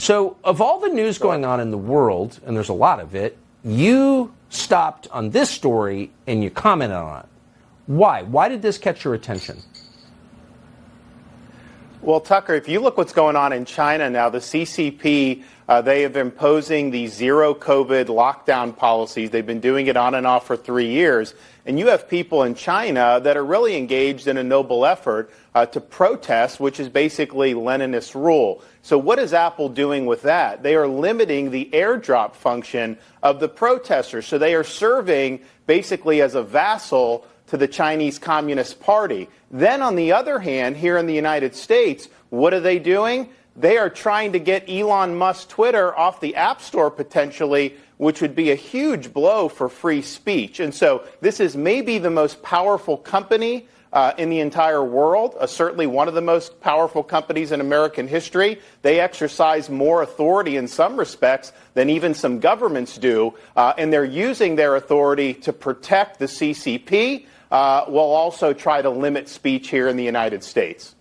So, of all the news going on in the world, and there's a lot of it, you stopped on this story and you commented on it. Why? Why did this catch your attention? Well, Tucker, if you look what's going on in China now, the CCP, uh, they have been imposing the zero COVID lockdown policies. They've been doing it on and off for three years. And you have people in China that are really engaged in a noble effort uh, to protest, which is basically Leninist rule. So what is Apple doing with that? They are limiting the airdrop function of the protesters. So they are serving basically as a vassal to the Chinese Communist Party. Then, on the other hand, here in the United States, what are they doing? They are trying to get Elon Musk Twitter off the App Store potentially, which would be a huge blow for free speech. And so, this is maybe the most powerful company uh, in the entire world, uh, certainly one of the most powerful companies in American history. They exercise more authority in some respects than even some governments do, uh, and they're using their authority to protect the CCP Uh, will also try to limit speech here in the United States.